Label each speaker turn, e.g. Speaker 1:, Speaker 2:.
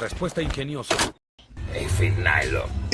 Speaker 1: Respuesta ingeniosa.
Speaker 2: E final.